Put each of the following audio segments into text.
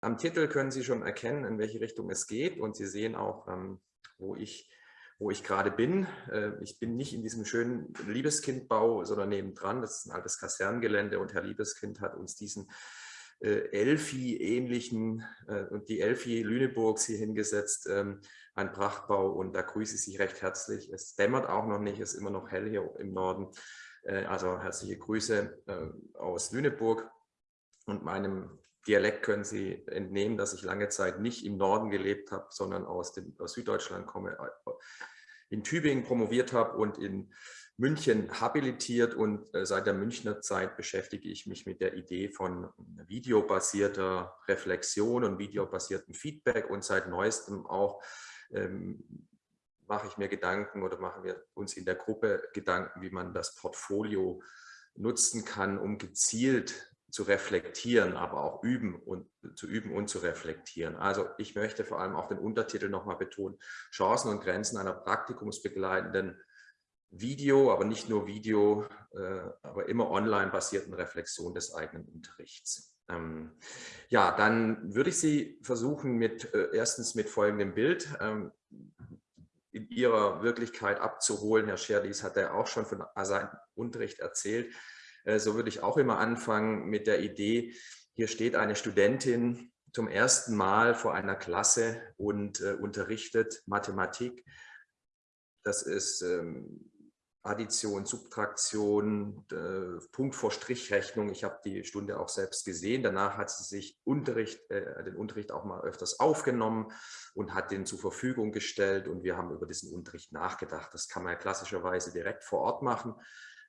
am Titel können Sie schon erkennen, in welche Richtung es geht und Sie sehen auch, ähm, wo ich wo ich gerade bin. Äh, ich bin nicht in diesem schönen Liebeskindbau, sondern nebendran. Das ist ein altes Kaserngelände und Herr Liebeskind hat uns diesen äh, Elfi-ähnlichen äh, und die Elfi Lüneburgs hier hingesetzt. Ähm, ein Prachtbau und da grüße ich Sie recht herzlich. Es dämmert auch noch nicht, es ist immer noch hell hier im Norden. Also herzliche Grüße aus Lüneburg und meinem Dialekt können Sie entnehmen, dass ich lange Zeit nicht im Norden gelebt habe, sondern aus, dem, aus Süddeutschland komme, äh, in Tübingen promoviert habe und in München habilitiert. Und äh, seit der Münchner Zeit beschäftige ich mich mit der Idee von videobasierter Reflexion und videobasiertem Feedback. Und seit neuestem auch ähm, mache ich mir Gedanken oder machen wir uns in der Gruppe Gedanken, wie man das Portfolio nutzen kann, um gezielt zu reflektieren, aber auch üben und zu üben und zu reflektieren. Also ich möchte vor allem auch den Untertitel nochmal betonen, Chancen und Grenzen einer praktikumsbegleitenden Video, aber nicht nur Video, äh, aber immer online basierten Reflexion des eigenen Unterrichts. Ähm, ja, dann würde ich Sie versuchen, mit äh, erstens mit folgendem Bild ähm, in Ihrer Wirklichkeit abzuholen. Herr Scherdies hat ja auch schon von seinem Unterricht erzählt. Äh, so würde ich auch immer anfangen mit der Idee, hier steht eine Studentin zum ersten Mal vor einer Klasse und äh, unterrichtet Mathematik. Das ist ähm, Addition, Subtraktion, äh, Punkt vor Strichrechnung. Ich habe die Stunde auch selbst gesehen. Danach hat sie sich Unterricht, äh, den Unterricht auch mal öfters aufgenommen und hat den zur Verfügung gestellt. Und wir haben über diesen Unterricht nachgedacht. Das kann man ja klassischerweise direkt vor Ort machen.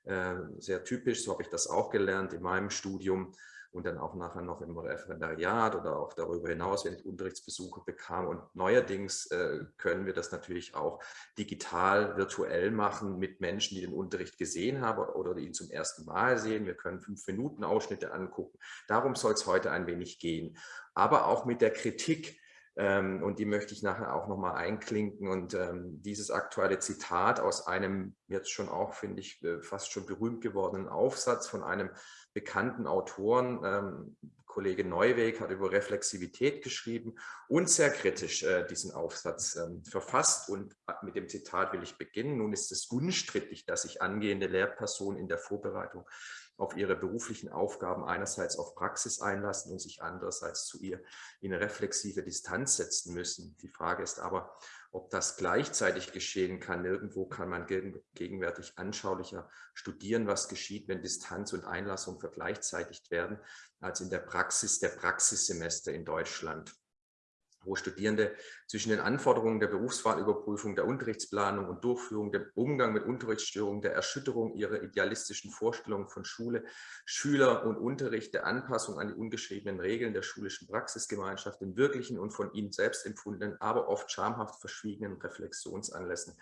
Äh, sehr typisch, so habe ich das auch gelernt in meinem Studium und dann auch nachher noch im Referendariat oder auch darüber hinaus, wenn ich Unterrichtsbesuche bekam. Und neuerdings äh, können wir das natürlich auch digital, virtuell machen mit Menschen, die den Unterricht gesehen haben oder ihn zum ersten Mal sehen. Wir können fünf Minuten Ausschnitte angucken. Darum soll es heute ein wenig gehen. Aber auch mit der Kritik ähm, und die möchte ich nachher auch nochmal einklinken. Und ähm, dieses aktuelle Zitat aus einem jetzt schon auch, finde ich, äh, fast schon berühmt gewordenen Aufsatz von einem bekannten Autoren, ähm, Kollege Neuweg hat über Reflexivität geschrieben und sehr kritisch äh, diesen Aufsatz ähm, verfasst. Und äh, mit dem Zitat will ich beginnen. Nun ist es unstrittig, dass sich angehende Lehrpersonen in der Vorbereitung auf ihre beruflichen Aufgaben einerseits auf Praxis einlassen und sich andererseits zu ihr in reflexive Distanz setzen müssen. Die Frage ist aber, ob das gleichzeitig geschehen kann. Nirgendwo kann man gegenwärtig anschaulicher studieren, was geschieht, wenn Distanz und Einlassung vergleichzeitigt werden, als in der Praxis der Praxissemester in Deutschland wo Studierende zwischen den Anforderungen der Berufswahlüberprüfung, der Unterrichtsplanung und Durchführung, dem Umgang mit Unterrichtsstörungen, der Erschütterung ihrer idealistischen Vorstellungen von Schule, Schüler und Unterricht, der Anpassung an die ungeschriebenen Regeln der schulischen Praxisgemeinschaft, den wirklichen und von ihnen selbst empfundenen, aber oft schamhaft verschwiegenen Reflexionsanlässen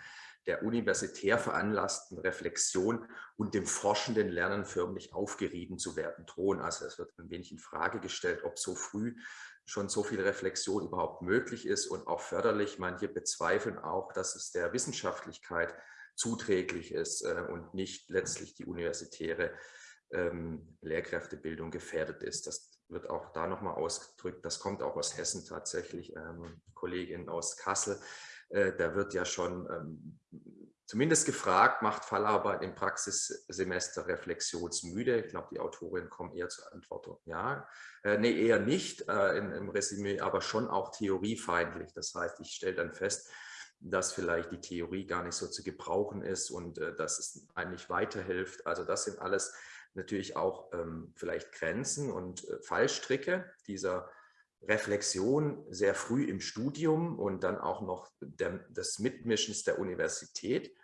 der universitär veranlassten Reflexion und dem forschenden Lernen förmlich aufgerieben zu werden drohen. Also es wird ein wenig in Frage gestellt, ob so früh schon so viel Reflexion überhaupt möglich ist und auch förderlich. Manche bezweifeln auch, dass es der Wissenschaftlichkeit zuträglich ist äh, und nicht letztlich die universitäre ähm, Lehrkräftebildung gefährdet ist. Das wird auch da nochmal ausgedrückt. Das kommt auch aus Hessen tatsächlich, ähm, Kollegin aus Kassel. Äh, da wird ja schon ähm, zumindest gefragt, macht Fallarbeit im Praxissemester reflexionsmüde? Ich glaube, die Autorinnen kommen eher zur Antwort, ja. Äh, nee, eher nicht äh, in, im Resümee, aber schon auch theoriefeindlich. Das heißt, ich stelle dann fest, dass vielleicht die Theorie gar nicht so zu gebrauchen ist und äh, dass es eigentlich weiterhilft. Also das sind alles natürlich auch ähm, vielleicht Grenzen und äh, Fallstricke dieser Reflexion sehr früh im Studium und dann auch noch der, des Mitmischens der Universität.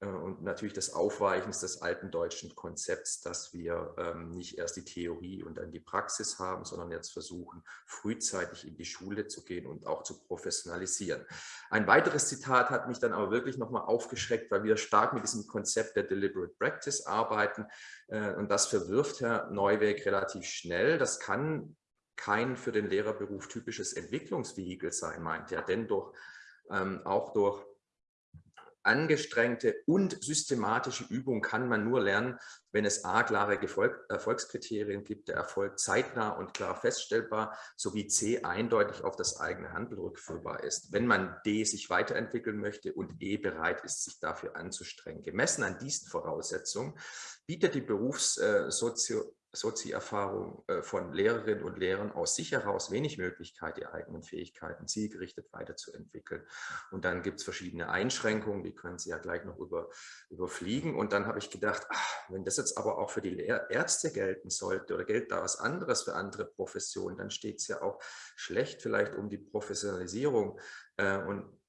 Äh, und natürlich des Aufweichens des alten deutschen Konzepts, dass wir ähm, nicht erst die Theorie und dann die Praxis haben, sondern jetzt versuchen, frühzeitig in die Schule zu gehen und auch zu professionalisieren. Ein weiteres Zitat hat mich dann aber wirklich nochmal aufgeschreckt, weil wir stark mit diesem Konzept der Deliberate Practice arbeiten äh, und das verwirft Herr Neuweg relativ schnell. Das kann kein für den Lehrerberuf typisches Entwicklungsvehikel sein, meint er, denn durch, ähm, auch durch angestrengte und systematische Übung kann man nur lernen, wenn es a, klare Erfolg, Erfolgskriterien gibt, der Erfolg zeitnah und klar feststellbar, sowie c, eindeutig auf das eigene Handeln rückführbar ist. Wenn man d, sich weiterentwickeln möchte und e, bereit ist, sich dafür anzustrengen. Gemessen an diesen Voraussetzungen bietet die Berufssozio äh, Sozi-Erfahrung äh, von Lehrerinnen und Lehrern aus sich heraus wenig Möglichkeit, die eigenen Fähigkeiten zielgerichtet weiterzuentwickeln. Und dann gibt es verschiedene Einschränkungen, die können Sie ja gleich noch über, überfliegen. Und dann habe ich gedacht, ach, wenn das jetzt aber auch für die Ärzte gelten sollte oder gilt da was anderes für andere Professionen, dann steht es ja auch schlecht vielleicht um die Professionalisierung. Äh, und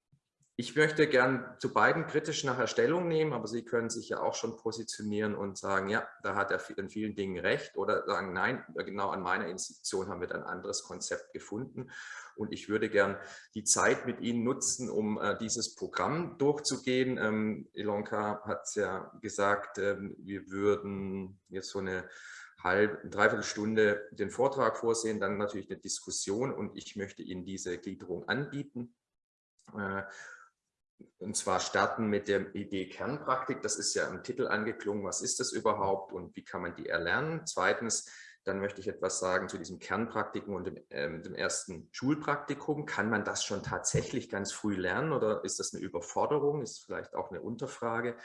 ich möchte gern zu beiden kritisch nachher Stellung nehmen, aber Sie können sich ja auch schon positionieren und sagen, ja, da hat er in vielen Dingen recht oder sagen, nein, genau an meiner Institution haben wir ein anderes Konzept gefunden. Und ich würde gern die Zeit mit Ihnen nutzen, um äh, dieses Programm durchzugehen. Ähm, Ilonka hat es ja gesagt, ähm, wir würden jetzt so eine halbe, dreiviertel Stunde den Vortrag vorsehen, dann natürlich eine Diskussion und ich möchte Ihnen diese Gliederung anbieten. Äh, und zwar starten mit der Idee Kernpraktik. Das ist ja im Titel angeklungen. Was ist das überhaupt und wie kann man die erlernen? Zweitens, dann möchte ich etwas sagen zu diesem Kernpraktikum und dem, äh, dem, ersten Schulpraktikum. Kann man das schon tatsächlich ganz früh lernen oder ist das eine Überforderung? Ist vielleicht auch eine Unterfrage.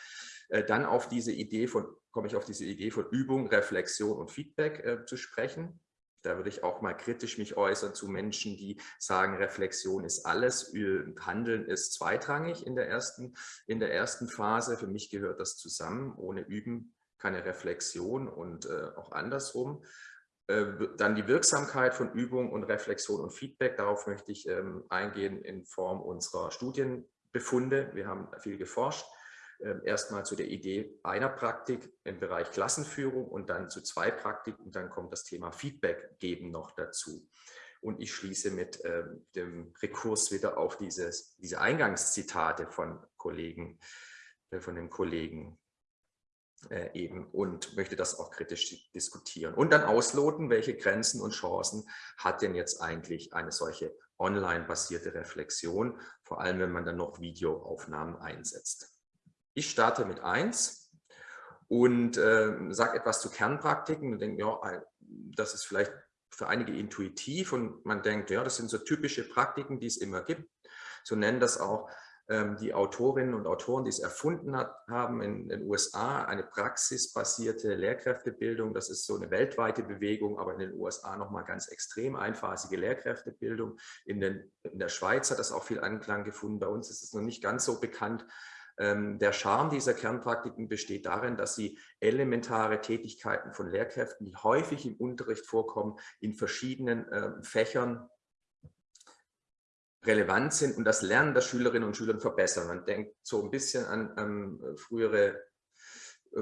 Äh, dann auf diese Idee von, komme ich auf diese Idee von Übung, Reflexion und Feedback äh, zu sprechen. Da würde ich auch mal kritisch mich äußern zu Menschen, die sagen, Reflexion ist alles, Handeln ist zweitrangig in der ersten, in der ersten Phase. Für mich gehört das zusammen. Ohne Üben keine Reflexion und äh, auch andersrum. Äh, dann die Wirksamkeit von Übung und Reflexion und Feedback. Darauf möchte ich ähm, eingehen in Form unserer Studienbefunde. Wir haben viel geforscht. Ähm, erstmal zu der Idee einer Praktik im Bereich Klassenführung und dann zu zwei Praktiken und dann kommt das Thema Feedback geben noch dazu. Und ich schließe mit äh, dem Rekurs wieder auf dieses, diese Eingangszitate von Kollegen, äh, von dem Kollegen äh, eben und möchte das auch kritisch diskutieren. Und dann ausloten, welche Grenzen und Chancen hat denn jetzt eigentlich eine solche online basierte Reflexion, vor allem wenn man dann noch Videoaufnahmen einsetzt. Ich starte mit 1 und äh, sage etwas zu Kernpraktiken und denke, ja, das ist vielleicht für einige intuitiv und man denkt, ja, das sind so typische Praktiken, die es immer gibt. So nennen das auch ähm, die Autorinnen und Autoren, die es erfunden hat, haben in den USA eine praxisbasierte Lehrkräftebildung. Das ist so eine weltweite Bewegung, aber in den USA nochmal ganz extrem einphasige Lehrkräftebildung. In, den, in der Schweiz hat das auch viel Anklang gefunden. Bei uns ist es noch nicht ganz so bekannt. Ähm, der Charme dieser Kernpraktiken besteht darin, dass sie elementare Tätigkeiten von Lehrkräften, die häufig im Unterricht vorkommen, in verschiedenen ähm, Fächern relevant sind und das Lernen der Schülerinnen und Schüler verbessern. Man denkt so ein bisschen an, an frühere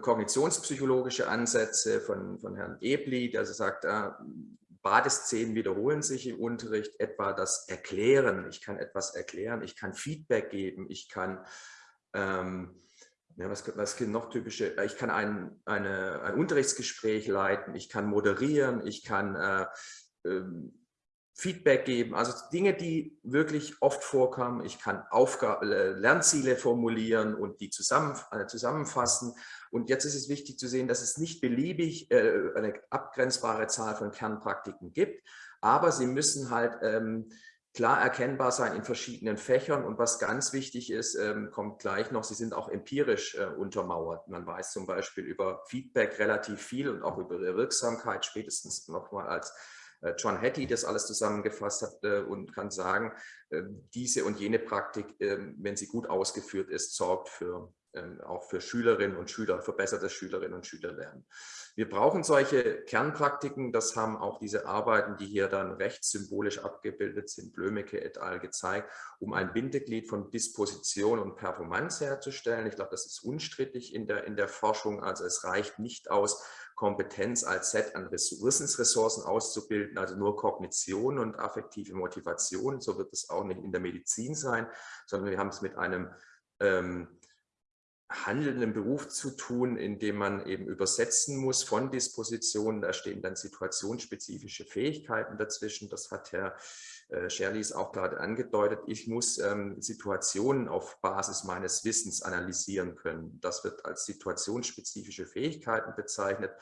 kognitionspsychologische Ansätze von, von Herrn Ebli, der sagt, äh, Badeszenen wiederholen sich im Unterricht, etwa das Erklären. Ich kann etwas erklären, ich kann Feedback geben, ich kann ähm, ja, was, was gibt noch typische? Ich kann ein, eine, ein Unterrichtsgespräch leiten, ich kann moderieren, ich kann äh, ähm, Feedback geben, also Dinge, die wirklich oft vorkommen. Ich kann Aufgabe, äh, Lernziele formulieren und die zusammen, äh, zusammenfassen. Und jetzt ist es wichtig zu sehen, dass es nicht beliebig äh, eine abgrenzbare Zahl von Kernpraktiken gibt, aber sie müssen halt ähm, klar erkennbar sein in verschiedenen Fächern. Und was ganz wichtig ist, ähm, kommt gleich noch, sie sind auch empirisch äh, untermauert. Man weiß zum Beispiel über Feedback relativ viel und auch über ihre Wirksamkeit, spätestens nochmal als äh, John Hattie das alles zusammengefasst hat äh, und kann sagen, äh, diese und jene Praktik, ähm, wenn sie gut ausgeführt ist, sorgt für ähm, auch für Schülerinnen und Schüler, verbessertes Schülerinnen und Schülerlernen. Wir brauchen solche Kernpraktiken, das haben auch diese Arbeiten, die hier dann rechts symbolisch abgebildet sind, Blömecke et al. gezeigt, um ein Bindeglied von Disposition und Performance herzustellen. Ich glaube, das ist unstrittig in der, in der Forschung, also es reicht nicht aus, Kompetenz als Set an Wissensressourcen auszubilden, also nur Kognition und affektive Motivation, so wird es auch nicht in der Medizin sein, sondern wir haben es mit einem ähm, handelnden Beruf zu tun, in dem man eben übersetzen muss von Dispositionen. Da stehen dann situationsspezifische Fähigkeiten dazwischen. Das hat Herr äh, Shirley ist auch gerade angedeutet, ich muss ähm, Situationen auf Basis meines Wissens analysieren können. Das wird als situationsspezifische Fähigkeiten bezeichnet.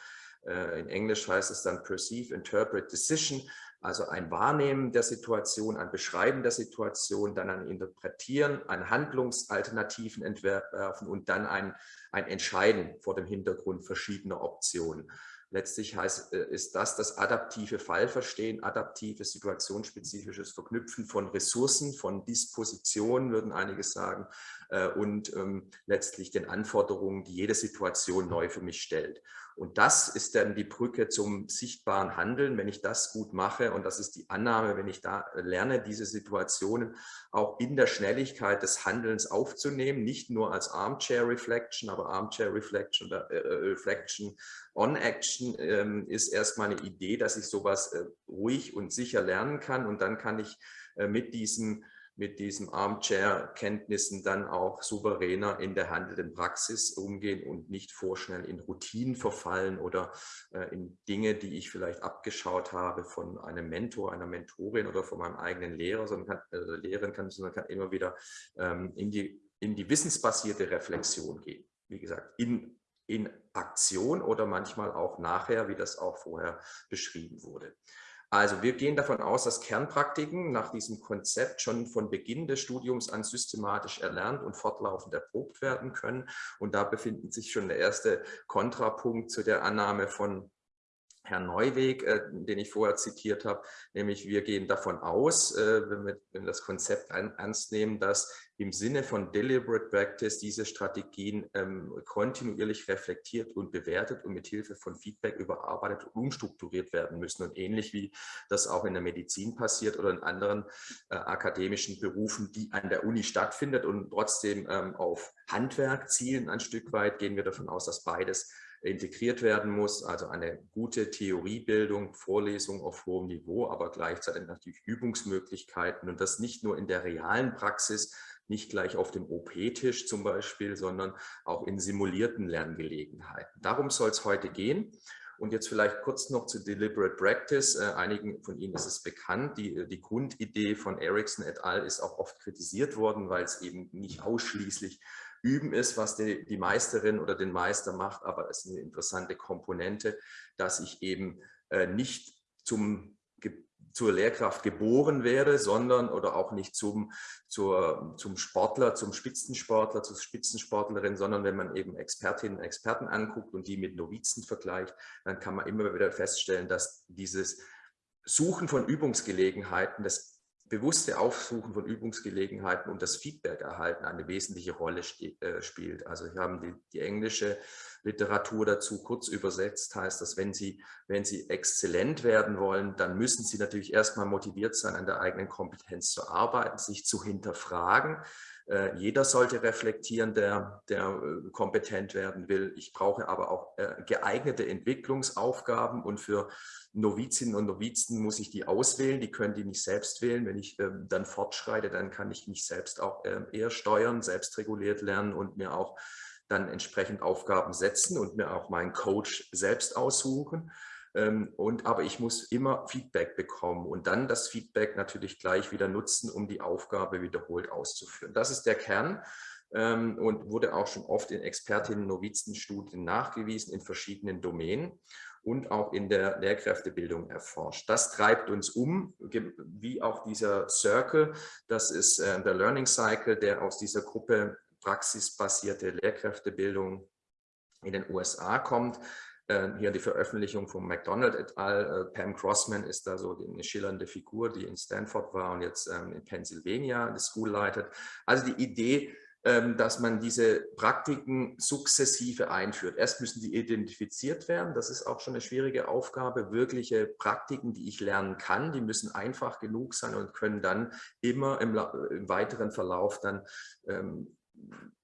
Äh, in Englisch heißt es dann Perceive, Interpret, Decision, also ein Wahrnehmen der Situation, ein Beschreiben der Situation, dann ein Interpretieren, ein Handlungsalternativen entwerfen und dann ein, ein Entscheiden vor dem Hintergrund verschiedener Optionen. Letztlich heißt, äh, ist das das adaptive Fallverstehen, adaptives, situationsspezifisches Verknüpfen von Ressourcen, von Dispositionen, würden einige sagen, äh, und ähm, letztlich den Anforderungen, die jede Situation neu für mich stellt. Und das ist dann die Brücke zum sichtbaren Handeln, wenn ich das gut mache. Und das ist die Annahme, wenn ich da lerne, diese Situationen auch in der Schnelligkeit des Handelns aufzunehmen, nicht nur als Armchair Reflection, aber Armchair Reflection oder äh, äh, Reflection on Action ähm, ist erstmal eine Idee, dass ich sowas äh, ruhig und sicher lernen kann. Und dann kann ich äh, mit diesem mit diesen Armchair-Kenntnissen dann auch souveräner in der handelnden Praxis umgehen und nicht vorschnell in Routinen verfallen oder äh, in Dinge, die ich vielleicht abgeschaut habe von einem Mentor, einer Mentorin oder von meinem eigenen Lehrer, sondern kann, äh, Lehrerin kann, sondern kann immer wieder ähm, in, die, in die wissensbasierte Reflexion gehen. Wie gesagt, in, in Aktion oder manchmal auch nachher, wie das auch vorher beschrieben wurde. Also wir gehen davon aus, dass Kernpraktiken nach diesem Konzept schon von Beginn des Studiums an systematisch erlernt und fortlaufend erprobt werden können. Und da befindet sich schon der erste Kontrapunkt zu der Annahme von Herrn Neuweg, äh, den ich vorher zitiert habe, nämlich wir gehen davon aus, äh, wenn, wir, wenn wir das Konzept ein, ernst nehmen, dass im Sinne von Deliberate Practice diese Strategien ähm, kontinuierlich reflektiert und bewertet und mit Hilfe von Feedback überarbeitet und umstrukturiert werden müssen. Und ähnlich wie das auch in der Medizin passiert oder in anderen äh, akademischen Berufen, die an der Uni stattfindet und trotzdem ähm, auf Handwerk zielen ein Stück weit, gehen wir davon aus, dass beides integriert werden muss, also eine gute Theoriebildung, Vorlesung auf hohem Niveau, aber gleichzeitig natürlich Übungsmöglichkeiten und das nicht nur in der realen Praxis, nicht gleich auf dem OP-Tisch zum Beispiel, sondern auch in simulierten Lerngelegenheiten. Darum soll es heute gehen. Und jetzt vielleicht kurz noch zu Deliberate Practice. Äh, einigen von Ihnen ist es bekannt. Die, die Grundidee von Ericsson et al. ist auch oft kritisiert worden, weil es eben nicht ausschließlich Üben ist, was die, die Meisterin oder den Meister macht, aber es ist eine interessante Komponente, dass ich eben äh, nicht zum zur Lehrkraft geboren werde, sondern oder auch nicht zum, zur, zum Sportler, zum Spitzensportler, zur Spitzensportlerin, sondern wenn man eben Expertinnen und Experten anguckt und die mit Novizen vergleicht, dann kann man immer wieder feststellen, dass dieses Suchen von Übungsgelegenheiten, das bewusste Aufsuchen von Übungsgelegenheiten und das Feedback erhalten eine wesentliche Rolle äh, spielt. Also wir haben die, die, englische Literatur dazu kurz übersetzt, heißt das, wenn Sie, wenn Sie exzellent werden wollen, dann müssen Sie natürlich erstmal motiviert sein, an der eigenen Kompetenz zu arbeiten, sich zu hinterfragen, jeder sollte reflektieren, der, der äh, kompetent werden will. Ich brauche aber auch äh, geeignete Entwicklungsaufgaben und für Novizinnen und Novizen muss ich die auswählen. Die können die nicht selbst wählen. Wenn ich ähm, dann fortschreite, dann kann ich mich selbst auch ähm, eher steuern, selbst reguliert lernen und mir auch dann entsprechend Aufgaben setzen und mir auch meinen Coach selbst aussuchen. Ähm, und, aber ich muss immer Feedback bekommen und dann das Feedback natürlich gleich wieder nutzen, um die Aufgabe wiederholt auszuführen. Das ist der Kern ähm, und wurde auch schon oft in Expertinnen-Novizenstudien nachgewiesen in verschiedenen Domänen und auch in der Lehrkräftebildung erforscht. Das treibt uns um, wie auch dieser Circle, das ist äh, der Learning Cycle, der aus dieser Gruppe praxisbasierte Lehrkräftebildung in den USA kommt. Äh, hier die Veröffentlichung von McDonald et al. Äh, Pam Crossman ist da so eine schillernde Figur, die in Stanford war und jetzt ähm, in Pennsylvania die School leitet. Also die Idee, ähm, dass man diese Praktiken sukzessive einführt. Erst müssen die identifiziert werden, das ist auch schon eine schwierige Aufgabe. Wirkliche Praktiken, die ich lernen kann, die müssen einfach genug sein und können dann immer im, im weiteren Verlauf dann ähm,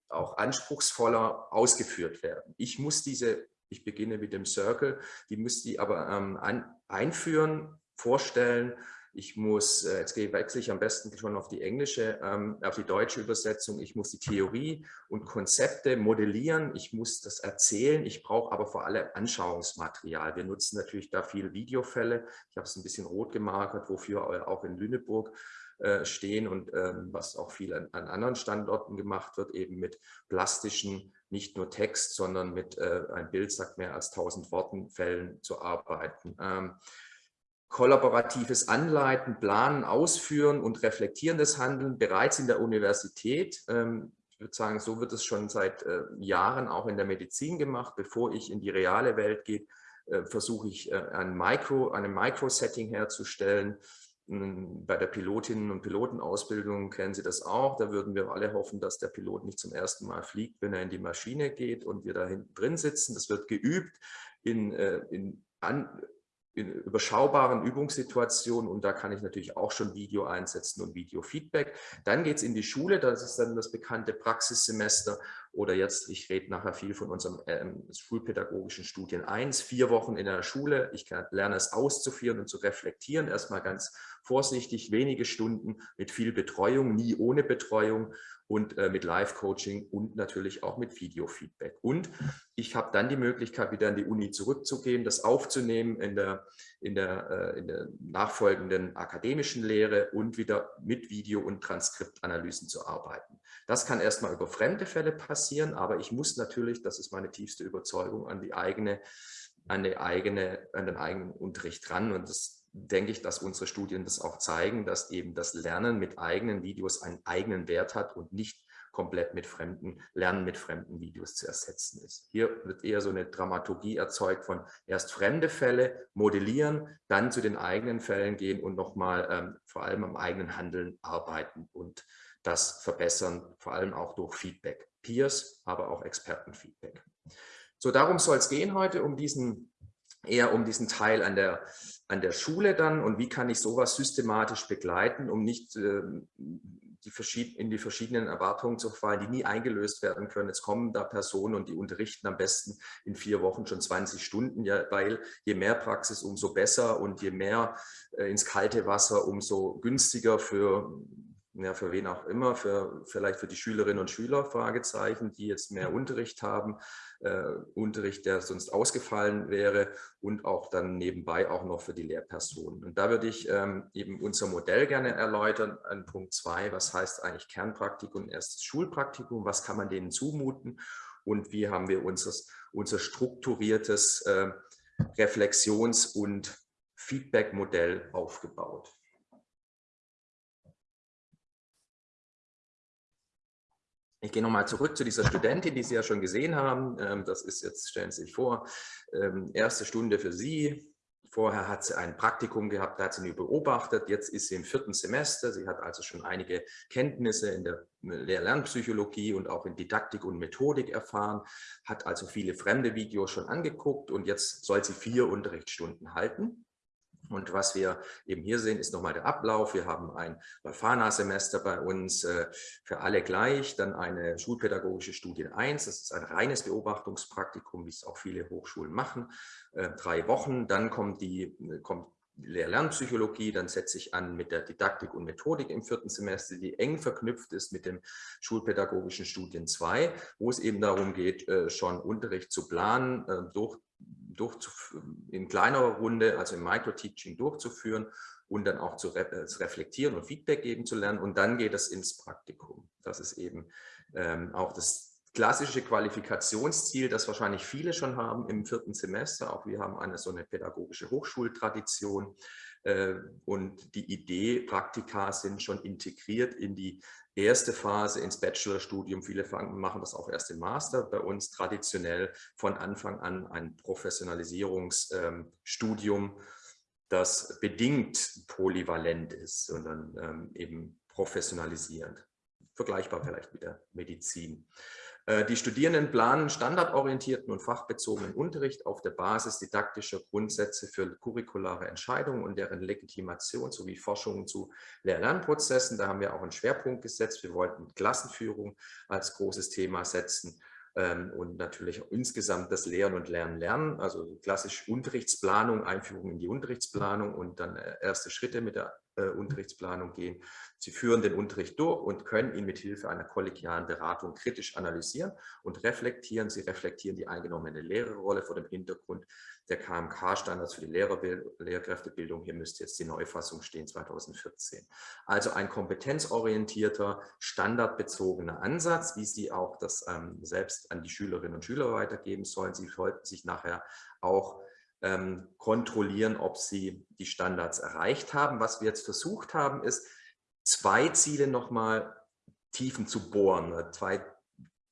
auch anspruchsvoller ausgeführt werden. Ich muss diese ich beginne mit dem Circle, die müsste ich aber ähm, an, einführen, vorstellen, ich muss, äh, jetzt wechsle ich am besten schon auf die englische, ähm, auf die deutsche Übersetzung, ich muss die Theorie und Konzepte modellieren, ich muss das erzählen, ich brauche aber vor allem Anschauungsmaterial. Wir nutzen natürlich da viele Videofälle, ich habe es ein bisschen rot gemarkert, wofür auch in Lüneburg äh, stehen und ähm, was auch viel an, an, anderen Standorten gemacht wird, eben mit plastischen, nicht nur Text, sondern mit äh, ein Bild sagt mehr als 1000 Worten Fällen zu arbeiten. Ähm, kollaboratives Anleiten, Planen, Ausführen und reflektierendes Handeln bereits in der Universität. Ähm, ich würde sagen, so wird es schon seit äh, Jahren auch in der Medizin gemacht. Bevor ich in die reale Welt gehe, äh, versuche ich äh, ein Micro, eine Micro-Setting herzustellen. Hm, bei der Pilotinnen- und Pilotenausbildung kennen Sie das auch. Da würden wir alle hoffen, dass der Pilot nicht zum ersten Mal fliegt, wenn er in die Maschine geht und wir da hinten drin sitzen. Das wird geübt in, in an, in überschaubaren Übungssituationen und da kann ich natürlich auch schon Video einsetzen und Video-Feedback. Dann geht es in die Schule, das ist dann das bekannte Praxissemester oder jetzt, ich rede nachher viel von unserem ähm, schulpädagogischen Studien 1, vier Wochen in der Schule. Ich kann, lerne es auszuführen und zu reflektieren, erstmal ganz vorsichtig, wenige Stunden mit viel Betreuung, nie ohne Betreuung und äh, mit Live-Coaching und natürlich auch mit Video-Feedback. Und ich habe dann die Möglichkeit, wieder in die Uni zurückzugehen, das aufzunehmen in der, in der, äh, in der nachfolgenden akademischen Lehre und wieder mit Video- und Transkriptanalysen zu arbeiten. Das kann erstmal über fremde Fälle passieren, aber ich muss natürlich, das ist meine tiefste Überzeugung, an die eigene an, die eigene, an den eigenen Unterricht ran. Und das denke ich, dass unsere Studien das auch zeigen, dass eben das Lernen mit eigenen Videos einen eigenen Wert hat und nicht komplett mit fremden, Lernen mit fremden Videos zu ersetzen ist. Hier wird eher so eine Dramaturgie erzeugt von erst fremde Fälle modellieren, dann zu den eigenen Fällen gehen und nochmal ähm, vor allem am eigenen Handeln arbeiten und das verbessern, vor allem auch durch Feedback. Peers, aber auch Expertenfeedback. So, darum soll es gehen heute, um diesen eher um diesen Teil an der, an der Schule dann und wie kann ich sowas systematisch begleiten, um nicht äh, die in die verschiedenen Erwartungen zu fallen, die nie eingelöst werden können. Jetzt kommen da Personen und die unterrichten am besten in vier Wochen schon 20 Stunden, ja, weil je mehr Praxis, umso besser und je mehr äh, ins kalte Wasser, umso günstiger für ja, für wen auch immer, für, vielleicht für die Schülerinnen und Schüler, Fragezeichen, die jetzt mehr Unterricht haben, äh, Unterricht, der sonst ausgefallen wäre und auch dann nebenbei auch noch für die Lehrpersonen. Und da würde ich ähm, eben unser Modell gerne erläutern an Punkt zwei, was heißt eigentlich Kernpraktikum und erstes Schulpraktikum, was kann man denen zumuten und wie haben wir unseres, unser strukturiertes äh, Reflexions- und Feedback-Modell aufgebaut. Ich gehe nochmal zurück zu dieser Studentin, die Sie ja schon gesehen haben. Ähm, das ist jetzt, stellen Sie sich vor, ähm, erste Stunde für Sie. Vorher hat sie ein Praktikum gehabt, da hat sie nur beobachtet. Jetzt ist sie im vierten Semester. Sie hat also schon einige Kenntnisse in der Lehr-Lernpsychologie und auch in Didaktik und Methodik erfahren, hat also viele fremde Videos schon angeguckt und jetzt soll sie vier Unterrichtsstunden halten. Und was wir eben hier sehen, ist nochmal der Ablauf. Wir haben ein Leuphana-Semester bei uns äh, für alle gleich, dann eine schulpädagogische Studie 1. Das ist ein reines Beobachtungspraktikum, wie es auch viele Hochschulen machen. Äh, drei Wochen, dann kommt die, kommt Lehr-Lernpsychologie, dann setze ich an mit der Didaktik und Methodik im vierten Semester, die eng verknüpft ist mit dem schulpädagogischen Studien 2, wo es eben darum geht, äh, schon Unterricht zu planen, durch in kleinerer Runde, also im Micro-Teaching durchzuführen und dann auch zu, äh, reflektieren und Feedback geben zu lernen. Und dann geht es ins Praktikum. Das ist eben ähm, auch das klassische Qualifikationsziel, das wahrscheinlich viele schon haben im vierten Semester. Auch wir haben eine so eine pädagogische Hochschultradition. Äh, und die Idee, Praktika sind schon integriert in die erste Phase ins Bachelorstudium. Viele machen das auch erst im Master. Bei uns traditionell von Anfang an ein Professionalisierungsstudium, das bedingt polyvalent ist, sondern ähm, eben professionalisierend. Vergleichbar vielleicht mit der Medizin. Äh, die Studierenden planen standardorientierten und fachbezogenen Unterricht auf der Basis didaktischer Grundsätze für curriculare Entscheidungen und deren Legitimation sowie Forschungen zu Lehr-Lernprozessen. Da haben wir auch einen Schwerpunkt gesetzt. Wir wollten Klassenführung als großes Thema setzen und natürlich insgesamt das Lehren und Lernen lernen, also klassisch Unterrichtsplanung, Einführung in die Unterrichtsplanung und dann äh, erste Schritte mit der äh, Unterrichtsplanung gehen. Sie führen den Unterricht durch und können ihn mit Hilfe einer kollegialen Beratung kritisch analysieren und reflektieren. Sie reflektieren die eingenommene Lehrerrolle vor dem Hintergrund der KMK-Standards für die Lehrkräftebildung. Hier müsste jetzt die Neufassung stehen, 2014. Also ein kompetenzorientierter, standardbezogener Ansatz, wie Sie auch das ähm, selbst an die Schülerinnen und Schüler weitergeben sollen. Sie sollten sich nachher auch ähm, kontrollieren, ob sie die Standards erreicht haben. Was wir jetzt versucht haben, ist, zwei Ziele nochmal tiefen zu bohren, zwei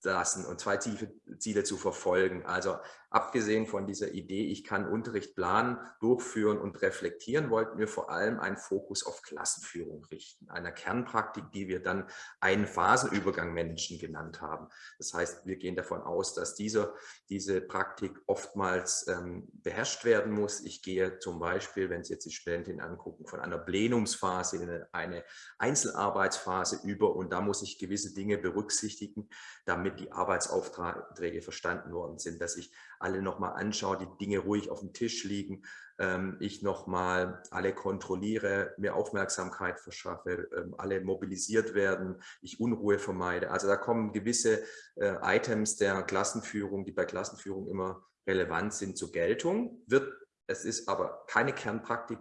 lassen und zwei tiefe Ziele zu verfolgen. Also abgesehen von dieser Idee, ich kann Unterricht planen, durchführen und reflektieren, wollten wir vor allem einen Fokus auf Klassenführung richten, einer Kernpraktik, die wir dann einen Phasenübergang managen genannt haben. Das heißt, wir gehen davon aus, dass diese, diese Praktik oftmals ähm, beherrscht werden muss. Ich gehe zum Beispiel, wenn Sie jetzt die Studentin angucken, von einer Plenumsphase in eine Einzelarbeitsphase über und da muss ich gewisse Dinge berücksichtigen, damit die Arbeitsaufträge verstanden worden sind, dass ich alle nochmal anschaue, die Dinge ruhig auf dem Tisch liegen, ähm, ich nochmal alle kontrolliere, mir Aufmerksamkeit verschaffe, ähm, alle mobilisiert werden, ich Unruhe vermeide. Also da kommen gewisse äh, Items der Klassenführung, die bei Klassenführung immer relevant sind, zur Geltung. Wird, es ist aber keine Kernpraktik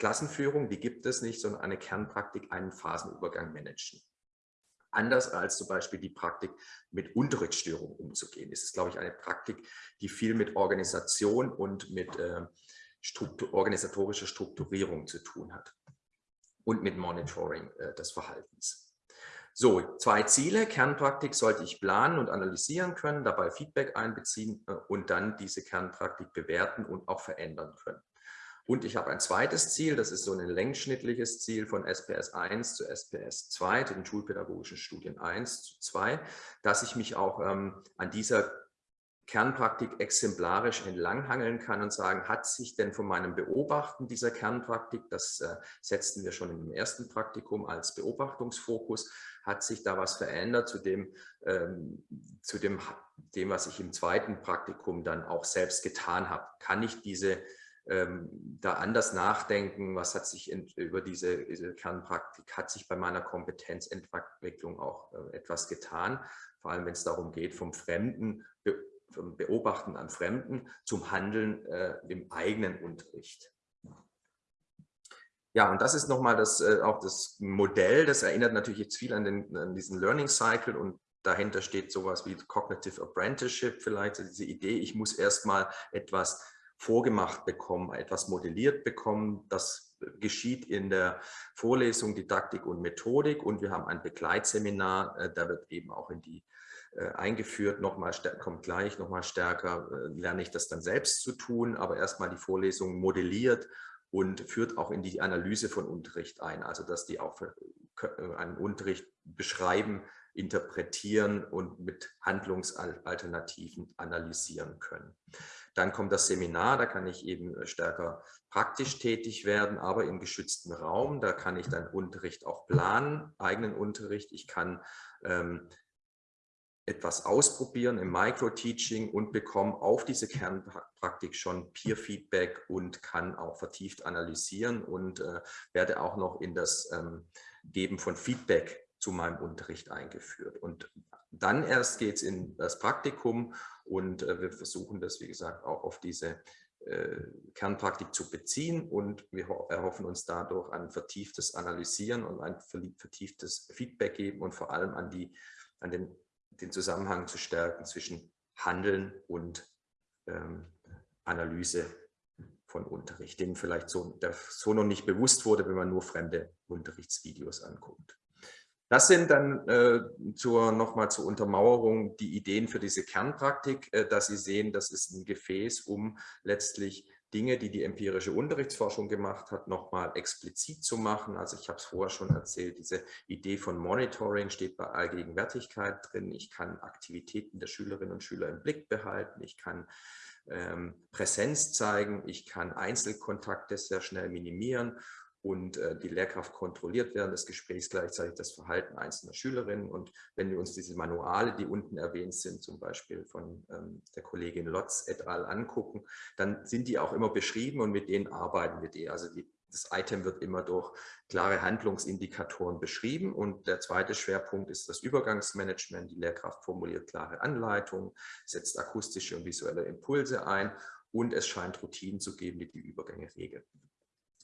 Klassenführung, die gibt es nicht, sondern eine Kernpraktik, einen Phasenübergang managen. Anders als zum Beispiel die Praktik, mit Unterrichtsstörungen umzugehen. Es ist, glaube ich, eine Praktik, die viel mit Organisation und mit äh, Struktur, organisatorischer Strukturierung zu tun hat und mit Monitoring äh, des Verhaltens. So, zwei Ziele. Kernpraktik sollte ich planen und analysieren können, dabei Feedback einbeziehen äh, und dann diese Kernpraktik bewerten und auch verändern können. Und ich habe ein zweites Ziel, das ist so ein längsschnittliches Ziel von SPS 1 zu SPS 2, zu den schulpädagogischen Studien 1 zu 2, dass ich mich auch ähm, an dieser Kernpraktik exemplarisch entlanghangeln kann und sagen, hat sich denn von meinem Beobachten dieser Kernpraktik, das äh, setzten wir schon im ersten Praktikum als Beobachtungsfokus, hat sich da was verändert zu dem, ähm, zu dem, dem, was ich im zweiten Praktikum dann auch selbst getan habe? Kann ich diese ähm, da anders nachdenken, was hat sich in, über diese, diese, Kernpraktik, hat sich bei meiner Kompetenzentwicklung auch äh, etwas getan, vor allem wenn es darum geht, vom Fremden, be, vom Beobachten an Fremden zum Handeln äh, im eigenen Unterricht. Ja, und das ist nochmal das, äh, auch das Modell, das erinnert natürlich jetzt viel an, den, an diesen Learning Cycle und dahinter steht sowas wie Cognitive Apprenticeship vielleicht, also diese Idee, ich muss erstmal etwas vorgemacht bekommen, etwas modelliert bekommen. Das geschieht in der Vorlesung Didaktik und Methodik und wir haben ein Begleitseminar, äh, da wird eben auch in die äh, eingeführt, nochmal kommt gleich, nochmal stärker, äh, lerne ich das dann selbst zu tun, aber erstmal die Vorlesung modelliert und führt auch in die Analyse von Unterricht ein, also dass die auch einen Unterricht beschreiben, interpretieren und mit Handlungsalternativen analysieren können. Dann kommt das Seminar, da kann ich eben stärker praktisch tätig werden, aber im geschützten Raum. Da kann ich dann Unterricht auch planen, eigenen Unterricht. Ich kann ähm, etwas ausprobieren im Micro-Teaching und bekomme auf diese Kernpraktik schon Peer-Feedback und kann auch vertieft analysieren und äh, werde auch noch in das ähm, Geben von Feedback zu meinem Unterricht eingeführt. Und dann erst geht es in das Praktikum und äh, wir versuchen das, wie gesagt, auch auf diese äh, Kernpraktik zu beziehen und wir erhoffen uns dadurch ein vertieftes Analysieren und ein vertieftes Feedback geben und vor allem an, die, an den, den Zusammenhang zu stärken zwischen Handeln und ähm, Analyse von Unterricht, dem vielleicht so, so noch nicht bewusst wurde, wenn man nur fremde Unterrichtsvideos anguckt. Das sind dann äh, zur, nochmal zur Untermauerung die Ideen für diese Kernpraktik, äh, dass Sie sehen, das ist ein Gefäß, um letztlich Dinge, die die empirische Unterrichtsforschung gemacht hat, nochmal explizit zu machen. Also ich habe es vorher schon erzählt, diese Idee von Monitoring steht bei Allgegenwärtigkeit drin. Ich kann Aktivitäten der Schülerinnen und Schüler im Blick behalten. Ich kann ähm, Präsenz zeigen. Ich kann Einzelkontakte sehr schnell minimieren und äh, die Lehrkraft kontrolliert während des Gesprächs gleichzeitig das Verhalten einzelner Schülerinnen. Und wenn wir uns diese Manuale, die unten erwähnt sind, zum Beispiel von ähm, der Kollegin Lotz et al. angucken, dann sind die auch immer beschrieben und mit denen arbeiten wir die. Also die das Item wird immer durch klare Handlungsindikatoren beschrieben und der zweite Schwerpunkt ist das Übergangsmanagement. Die Lehrkraft formuliert klare Anleitungen, setzt akustische und visuelle Impulse ein und es scheint Routinen zu geben, die die Übergänge regeln.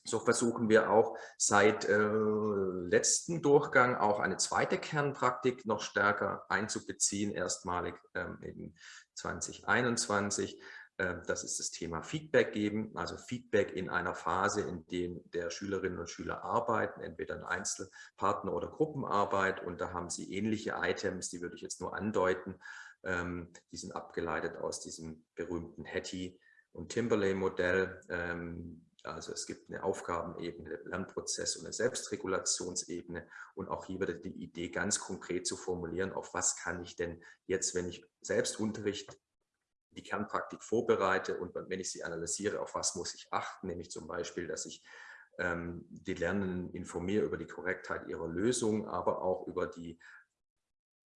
So versuchen wir auch seit äh, letzten Durchgang auch eine zweite Kernpraktik noch stärker einzubeziehen, erstmalig ähm, in 2021. Ähm, das ist das Thema Feedback geben, also Feedback in einer Phase, in der der Schülerinnen und Schüler arbeiten, entweder in Einzelpartner- oder Gruppenarbeit. Und da haben sie ähnliche Items, die würde ich jetzt nur andeuten. Ähm, die sind abgeleitet aus diesem berühmten Hattie- und Timberley-Modell. Ähm, also es gibt eine Aufgabenebene, Lernprozess und eine Selbstregulationsebene. Und auch hier wird die Idee ganz konkret zu formulieren, auf was kann ich denn jetzt, wenn ich selbst Unterricht die Kernpraktik vorbereite und wenn ich sie analysiere, auf was muss ich achten, nämlich zum Beispiel, dass ich ähm, die Lernenden informiere über die Korrektheit ihrer Lösung, aber auch über die,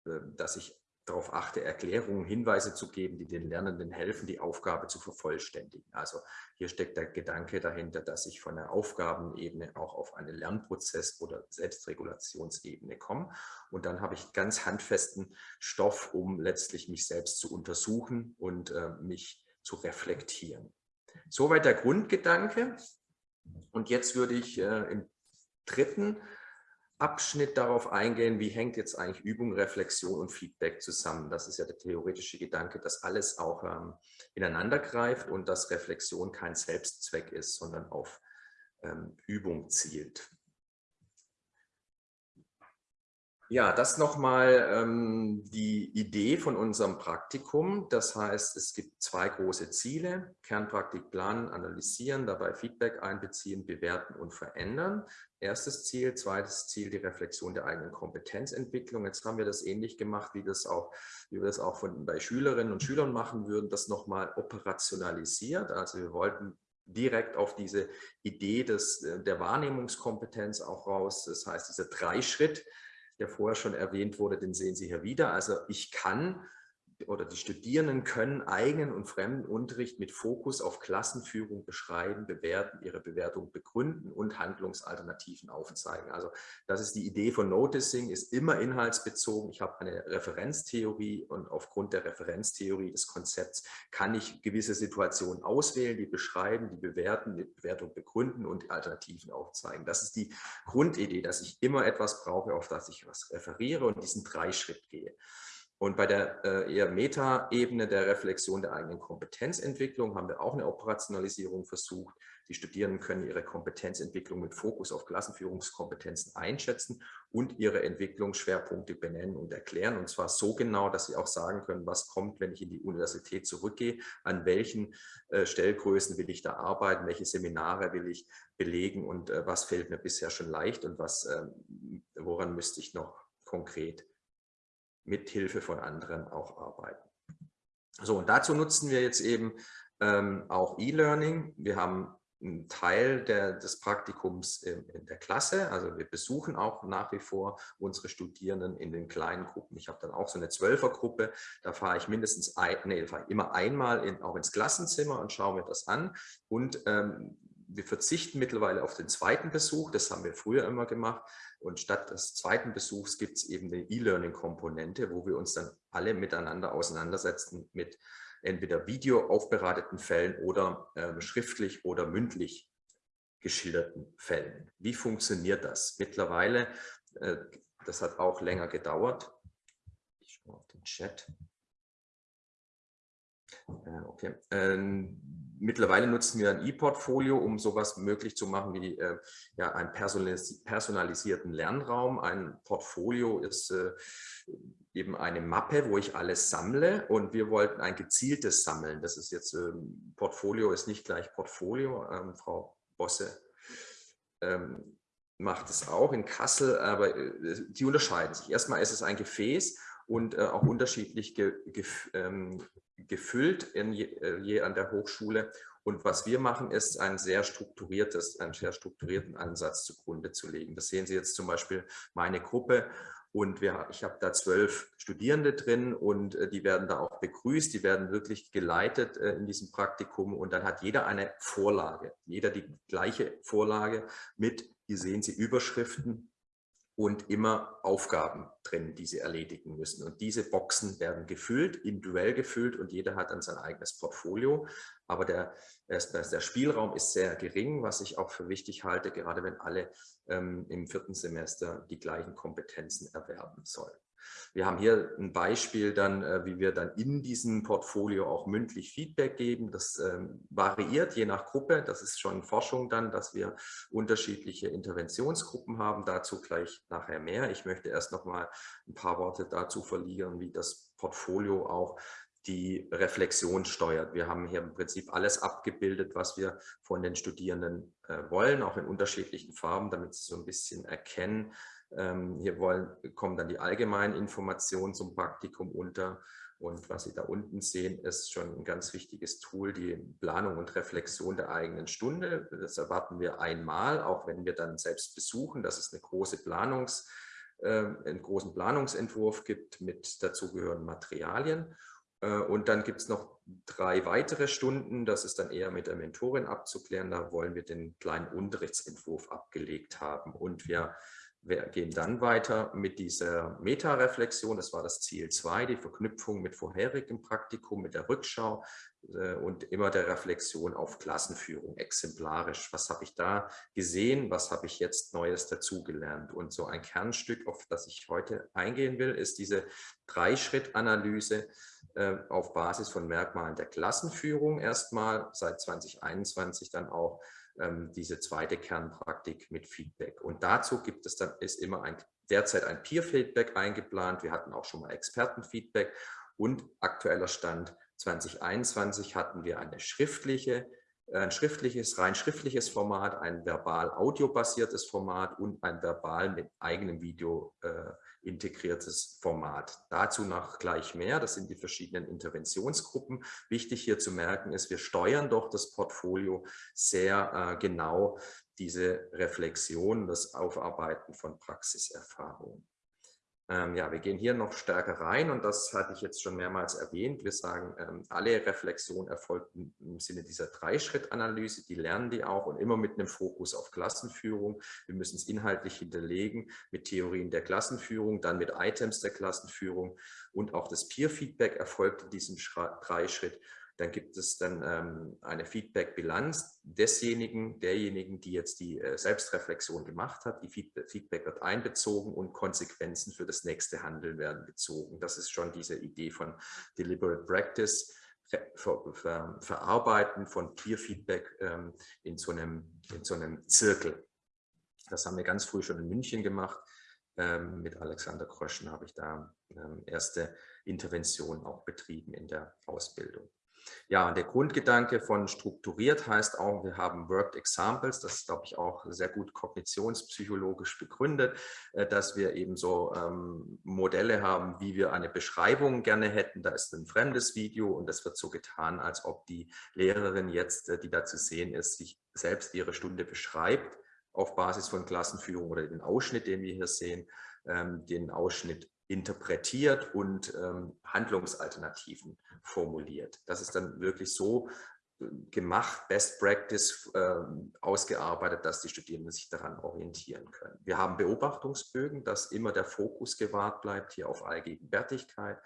äh, dass ich darauf achte, Erklärungen, Hinweise zu geben, die den Lernenden helfen, die Aufgabe zu vervollständigen. Also hier steckt der Gedanke dahinter, dass ich von der Aufgabenebene auch auf eine Lernprozess- oder Selbstregulationsebene komme. Und dann habe ich ganz handfesten Stoff, um letztlich mich selbst zu untersuchen und äh, mich zu reflektieren. Soweit der Grundgedanke. Und jetzt würde ich äh, im dritten Abschnitt darauf eingehen, wie hängt jetzt eigentlich Übung, Reflexion und Feedback zusammen. Das ist ja der theoretische Gedanke, dass alles auch ähm, ineinander greift und dass Reflexion kein Selbstzweck ist, sondern auf ähm, Übung zielt. Ja, das nochmal ähm, die Idee von unserem Praktikum. Das heißt, es gibt zwei große Ziele. Kernpraktik planen, analysieren, dabei Feedback einbeziehen, bewerten und verändern. Erstes Ziel. Zweites Ziel, die Reflexion der eigenen Kompetenzentwicklung. Jetzt haben wir das ähnlich gemacht, wie, das auch, wie wir das auch von, bei Schülerinnen und Schülern machen würden, das nochmal operationalisiert. Also wir wollten direkt auf diese Idee des, der Wahrnehmungskompetenz auch raus. Das heißt, dieser Dreischritt, der vorher schon erwähnt wurde, den sehen Sie hier wieder. Also ich kann oder die Studierenden können eigenen und fremden Unterricht mit Fokus auf Klassenführung beschreiben, bewerten, ihre Bewertung begründen und Handlungsalternativen aufzeigen. Also das ist die Idee von Noticing, ist immer inhaltsbezogen. Ich habe eine Referenztheorie und aufgrund der Referenztheorie des Konzepts kann ich gewisse Situationen auswählen, die beschreiben, die bewerten, die Bewertung begründen und die Alternativen aufzeigen. Das ist die Grundidee, dass ich immer etwas brauche, auf das ich was referiere und diesen Dreischritt gehe. Und bei der äh, eher Meta-Ebene der Reflexion der eigenen Kompetenzentwicklung haben wir auch eine Operationalisierung versucht. Die Studierenden können ihre Kompetenzentwicklung mit Fokus auf Klassenführungskompetenzen einschätzen und ihre Entwicklungsschwerpunkte benennen und erklären. Und zwar so genau, dass sie auch sagen können, was kommt, wenn ich in die Universität zurückgehe, an welchen äh, Stellgrößen will ich da arbeiten, welche Seminare will ich belegen und äh, was fällt mir bisher schon leicht und was, äh, woran müsste ich noch konkret mit Hilfe von anderen auch arbeiten. So, und dazu nutzen wir jetzt eben ähm, auch E-Learning. Wir haben einen Teil der, des Praktikums in, in, der Klasse, also wir besuchen auch nach wie vor unsere Studierenden in den kleinen Gruppen. Ich habe dann auch so eine Zwölfergruppe, da fahre ich mindestens ein, nee, fahre immer einmal in, auch ins Klassenzimmer und schaue mir das an und ähm, wir verzichten mittlerweile auf den zweiten Besuch, das haben wir früher immer gemacht. Und statt des zweiten Besuchs gibt es eben eine E-Learning-Komponente, wo wir uns dann alle miteinander auseinandersetzen mit entweder video aufbereiteten Fällen oder äh, schriftlich oder mündlich geschilderten Fällen. Wie funktioniert das? Mittlerweile, äh, das hat auch länger gedauert. Ich schaue auf den Chat. Äh, okay. Mittlerweile nutzen wir ein E-Portfolio, um sowas möglich zu machen wie äh, ja, einen personalisierten Lernraum. Ein Portfolio ist äh, eben eine Mappe, wo ich alles sammle und wir wollten ein gezieltes Sammeln. Das ist jetzt, ähm, Portfolio ist nicht gleich Portfolio. Ähm, Frau Bosse ähm, macht es auch in Kassel, aber äh, die unterscheiden sich. Erstmal ist es ein Gefäß und äh, auch unterschiedlich ge, ge, ähm, gefüllt in je, äh, je, an der Hochschule. Und was wir machen, ist ein sehr strukturiertes, einen sehr strukturierten Ansatz zugrunde zu legen. Das sehen Sie jetzt zum Beispiel meine Gruppe. Und wir, ich habe da zwölf Studierende drin und äh, die werden da auch begrüßt, die werden wirklich geleitet äh, in diesem Praktikum. Und dann hat jeder eine Vorlage, jeder die gleiche Vorlage mit, hier sehen Sie Überschriften und immer Aufgaben drin, die sie erledigen müssen. Und diese Boxen werden gefüllt, individuell gefüllt und jeder hat dann sein eigenes Portfolio. Aber der, der Spielraum ist sehr gering, was ich auch für wichtig halte, gerade wenn alle ähm, im vierten Semester die gleichen Kompetenzen erwerben sollen. Wir haben hier ein Beispiel dann, äh, wie wir dann in diesem Portfolio auch mündlich Feedback geben. Das ähm, variiert je nach Gruppe. Das ist schon Forschung dann, dass wir unterschiedliche Interventionsgruppen haben. Dazu gleich nachher mehr. Ich möchte erst noch mal ein paar Worte dazu verlieren, wie das Portfolio auch die Reflexion steuert. Wir haben hier im Prinzip alles abgebildet, was wir von den Studierenden äh, wollen, auch in unterschiedlichen Farben, damit sie so ein bisschen erkennen, hier wollen, kommen dann die allgemeinen Informationen zum Praktikum unter. Und was Sie da unten sehen, ist schon ein ganz wichtiges Tool, die Planung und Reflexion der eigenen Stunde. Das erwarten wir einmal, auch wenn wir dann selbst besuchen, dass es eine große Planungs, äh, einen großen Planungsentwurf gibt mit dazugehörigen Materialien. Äh, und dann gibt es noch drei weitere Stunden, das ist dann eher mit der Mentorin abzuklären. Da wollen wir den kleinen Unterrichtsentwurf abgelegt haben. Und wir wir gehen dann weiter mit dieser Meta-Reflexion, das war das Ziel 2, die Verknüpfung mit vorherigem Praktikum, mit der Rückschau äh, und immer der Reflexion auf Klassenführung, exemplarisch. Was habe ich da gesehen, was habe ich jetzt Neues dazugelernt? Und so ein Kernstück, auf das ich heute eingehen will, ist diese Dreischritt-Analyse äh, auf Basis von Merkmalen der Klassenführung erstmal, seit 2021 dann auch ähm, diese zweite Kernpraktik mit Feedback. Und dazu gibt es dann ist immer ein, derzeit ein Peer-Feedback eingeplant. Wir hatten auch schon mal Expertenfeedback und aktueller Stand 2021 hatten wir eine schriftliche, ein schriftliches, rein schriftliches Format, ein verbal-audio-basiertes Format und ein verbal mit eigenem Video äh, integriertes Format. Dazu noch gleich mehr, das sind die verschiedenen Interventionsgruppen. Wichtig hier zu merken ist, wir steuern doch das Portfolio sehr äh, genau, diese Reflexion, das Aufarbeiten von Praxiserfahrungen. Ähm, ja, wir gehen hier noch stärker rein und das hatte ich jetzt schon mehrmals erwähnt. Wir sagen, ähm, alle Reflexion erfolgt im Sinne dieser Dreischritt-Analyse, die lernen die auch und immer mit einem Fokus auf Klassenführung. Wir müssen es inhaltlich hinterlegen mit Theorien der Klassenführung, dann mit Items der Klassenführung und auch das Peer-Feedback erfolgt in diesem Dreischritt dann gibt es dann ähm, eine Feedback-Bilanz desjenigen, derjenigen, die jetzt die äh, Selbstreflexion gemacht hat. Die Feedback, wird einbezogen und Konsequenzen für das nächste Handeln werden gezogen. Das ist schon diese Idee von Deliberate Practice. Ver, ver, verarbeiten von Peer-Feedback ähm, in, so einem, in so einem Zirkel. Das haben wir ganz früh schon in München gemacht. Ähm, mit Alexander Kröschen habe ich da ähm, erste Interventionen auch betrieben in der Ausbildung. Ja, der Grundgedanke von strukturiert heißt auch, wir haben Worked Examples, das ist, glaube ich, auch sehr gut kognitionspsychologisch begründet, äh, dass wir eben so ähm, Modelle haben, wie wir eine Beschreibung gerne hätten. Da ist ein fremdes Video und es wird so getan, als ob die Lehrerin jetzt, äh, die da zu sehen ist, sich selbst ihre Stunde beschreibt auf Basis von Klassenführung oder den Ausschnitt, den wir hier sehen, ähm, den Ausschnitt interpretiert und ähm, Handlungsalternativen formuliert. Das ist dann wirklich so äh, gemacht, Best Practice äh, ausgearbeitet, dass die Studierenden sich daran orientieren können. Wir haben Beobachtungsbögen, dass immer der Fokus gewahrt bleibt hier auf Allgegenwärtigkeit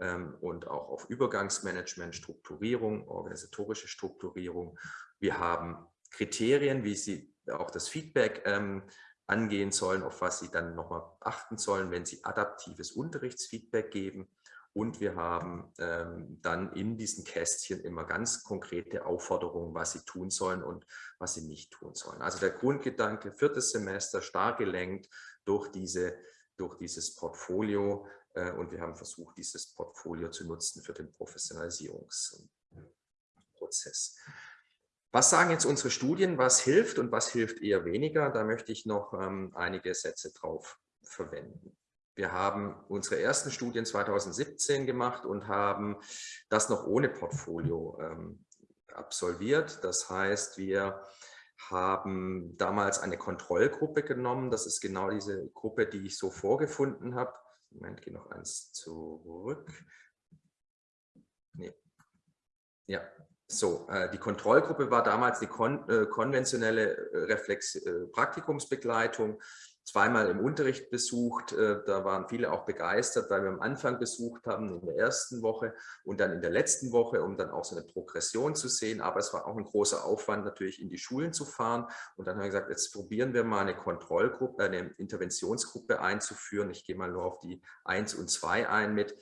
ähm, und auch auf Übergangsmanagement, Strukturierung, organisatorische Strukturierung. Wir haben Kriterien, wie sie auch das Feedback ähm, angehen sollen, auf was Sie dann nochmal achten sollen, wenn Sie adaptives Unterrichtsfeedback geben. Und wir haben ähm, dann in diesen Kästchen immer ganz konkrete Aufforderungen, was Sie tun sollen und was Sie nicht tun sollen. Also der Grundgedanke, viertes Semester, stark gelenkt durch, diese, durch dieses Portfolio. Äh, und wir haben versucht, dieses Portfolio zu nutzen für den Professionalisierungsprozess. Was sagen jetzt unsere Studien, was hilft und was hilft eher weniger? Da möchte ich noch ähm, einige Sätze drauf verwenden. Wir haben unsere ersten Studien 2017 gemacht und haben das noch ohne Portfolio ähm, absolviert. Das heißt, wir haben damals eine Kontrollgruppe genommen. Das ist genau diese Gruppe, die ich so vorgefunden habe. Moment, gehe noch eins zurück. Nee. Ja, so, äh, die Kontrollgruppe war damals die kon äh, konventionelle äh, Reflex Praktikumsbegleitung zweimal im Unterricht besucht. Da waren viele auch begeistert, weil wir am Anfang besucht haben, in der ersten Woche und dann in der letzten Woche, um dann auch so eine Progression zu sehen. Aber es war auch ein großer Aufwand, natürlich in die Schulen zu fahren. Und dann haben wir gesagt, jetzt probieren wir mal eine Kontrollgruppe, eine Interventionsgruppe einzuführen. Ich gehe mal nur auf die 1 und 2 ein mit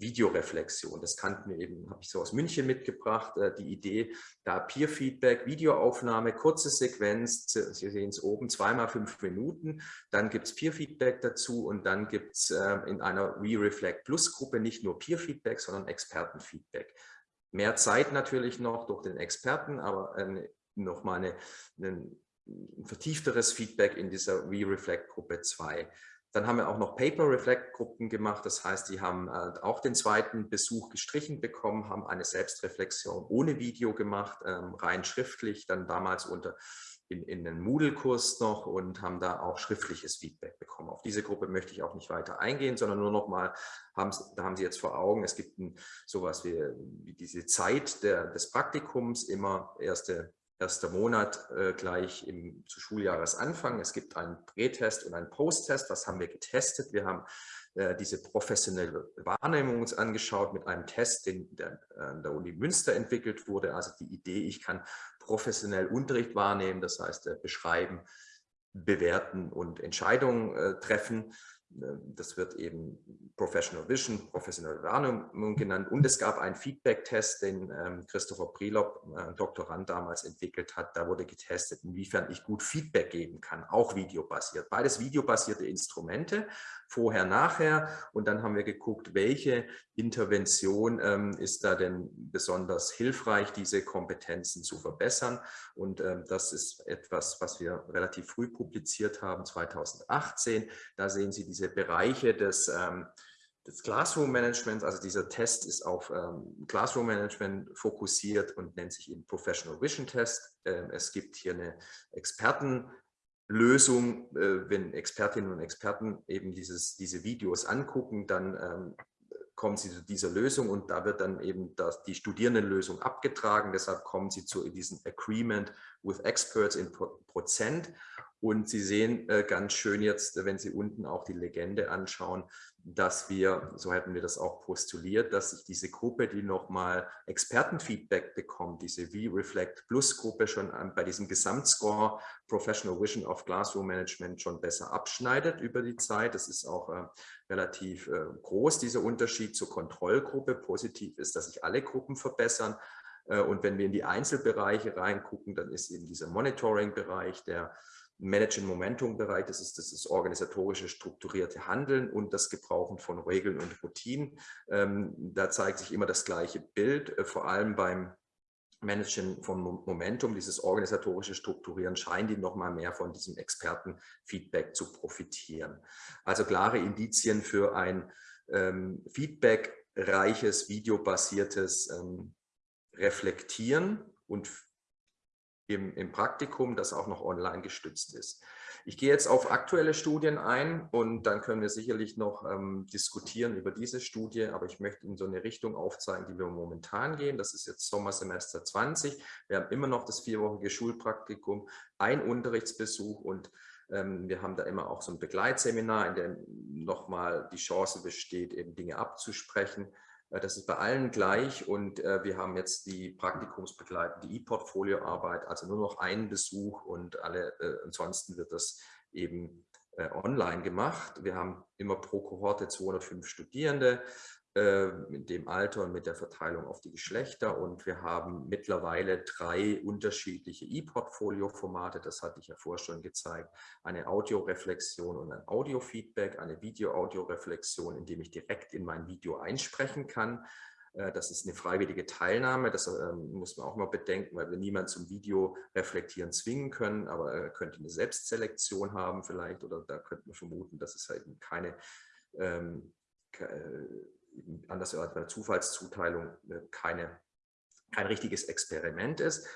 Videoreflexion. Das kannten wir eben, habe ich so aus München mitgebracht, äh, die Idee, da Peer-Feedback, Videoaufnahme, kurze Sequenz, Sie sehen es oben, zweimal fünf Minuten, dann gibt es Peer-Feedback dazu und dann gibt es äh, in einer WeReflect Plus-Gruppe nicht nur Peer-Feedback, sondern Experten-Feedback. Mehr Zeit natürlich noch durch den Experten, aber nochmal ein vertiefteres Feedback in dieser WeReflect Gruppe 2. Dann haben wir auch noch Paper-Reflect-Gruppen gemacht. Das heißt, die haben äh, auch den zweiten Besuch gestrichen bekommen, haben eine Selbstreflexion ohne Video gemacht, ähm, rein schriftlich, dann damals unter in, in den Moodle-Kurs noch und haben da auch schriftliches Feedback bekommen. Auf diese Gruppe möchte ich auch nicht weiter eingehen, sondern nur noch mal, haben, da haben Sie jetzt vor Augen, es gibt ein, sowas wie, wie diese Zeit der, des Praktikums, immer erste erster Monat äh, gleich im, zu Schuljahresanfang. Es gibt einen Prätest und einen Posttest. Was haben wir getestet? Wir haben äh, diese professionelle Wahrnehmung uns angeschaut mit einem Test, den der, an der Uni Münster entwickelt wurde. Also die Idee, ich kann professionell Unterricht wahrnehmen, das heißt äh, beschreiben, bewerten und Entscheidungen äh, treffen. Ne, das wird eben Professional Vision, professionelle Wahrnehmung genannt. Und es gab einen Feedback-Test, den ähm, Christopher Prilop, äh, Doktorand damals entwickelt hat. Da wurde getestet, inwiefern ich gut Feedback geben kann, auch videobasiert. Beides videobasierte Instrumente, vorher, nachher. Und dann haben wir geguckt, welche Intervention ähm, ist da denn besonders hilfreich, diese Kompetenzen zu verbessern. Und ähm, das ist etwas, was wir relativ früh publiziert haben, 2018. Da sehen Sie diese Bereiche des ähm, des Classroom Managements, also dieser Test ist auf ähm, Classroom Management fokussiert und nennt sich eben Professional Vision Test. Ähm, es gibt hier eine Experten Lösung, äh, wenn Expertinnen und Experten eben dieses, diese Videos angucken, dann ähm, kommen sie zu dieser Lösung und da wird dann eben das, die Studierendenlösung abgetragen. Deshalb kommen sie zu diesem Agreement with Experts in Prozent. Und Sie sehen äh, ganz schön jetzt, wenn Sie unten auch die Legende anschauen, dass wir, so hätten wir das auch postuliert, dass sich diese Gruppe, die nochmal Expertenfeedback bekommt, diese V-Reflect Plus Gruppe schon bei diesem Gesamtscore Professional Vision of Classroom Management schon besser abschneidet über die Zeit. Das ist auch äh, relativ äh, groß, dieser Unterschied zur Kontrollgruppe. Positiv ist, dass sich alle Gruppen verbessern. Äh, und wenn wir in die Einzelbereiche reingucken, dann ist eben dieser Monitoring-Bereich, der Managen Momentum Bereich, das ist das ist organisatorische strukturierte Handeln und das Gebrauchen von Regeln und Routinen. Ähm, da zeigt sich immer das gleiche Bild, äh, vor allem beim Managen von Momentum, dieses organisatorische Strukturieren, scheinen die noch mal mehr von diesem Expertenfeedback zu profitieren. Also klare Indizien für ein ähm, feedbackreiches, videobasiertes ähm, Reflektieren und im, im Praktikum, das auch noch online gestützt ist. Ich gehe jetzt auf aktuelle Studien ein und dann können wir sicherlich noch ähm, diskutieren über diese Studie, aber ich möchte in so eine Richtung aufzeigen, die wir momentan gehen. Das ist jetzt Sommersemester 20. Wir haben immer noch das vierwöchige Schulpraktikum, ein Unterrichtsbesuch und ähm, wir haben da immer auch so ein Begleitseminar, in dem nochmal die Chance besteht, eben Dinge abzusprechen. Äh, das ist bei allen gleich und äh, wir haben jetzt die praktikumsbegleitende E-Portfolio-Arbeit, also nur noch einen Besuch und alle, äh, ansonsten wird das eben online gemacht. Wir haben immer pro Kohorte 205 Studierende ähm, in dem Alter und mit der Verteilung auf die Geschlechter. Und wir haben mittlerweile drei unterschiedliche E-Portfolio-Formate, das hatte ich ja vorher schon gezeigt, eine Audioreflexion und ein Audiofeedback, eine Video-Audio-Reflexion, in dem ich direkt in mein Video einsprechen kann. Äh, das ist eine freiwillige Teilnahme, das ähm, muss man auch mal bedenken, weil wir niemanden zum Video reflektieren zwingen können, aber er könnte eine Selbstselektion haben vielleicht. Oder da könnte man vermuten, dass es halt keine ähm, anders als bei der Zufallszuteilung äh, keine, kein richtiges Experiment ist.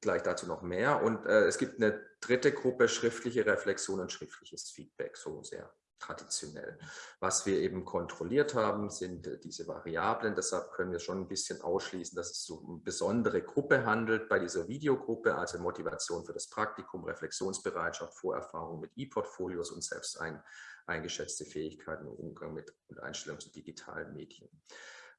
gleich dazu noch mehr. Und äh, es gibt eine dritte Gruppe, schriftliche Reflexion und schriftliches Feedback, so sehr traditionell. Was wir eben kontrolliert haben, sind äh, diese Variablen. Deshalb können wir schon ein bisschen ausschließen, dass es so eine besondere Gruppe handelt bei dieser Videogruppe, also Motivation für das Praktikum, Reflexionsbereitschaft, Vorerfahrung mit E-Portfolios und selbst ein, eingeschätzte Fähigkeiten im Umgang mit und Einstellung zu digitalen Medien.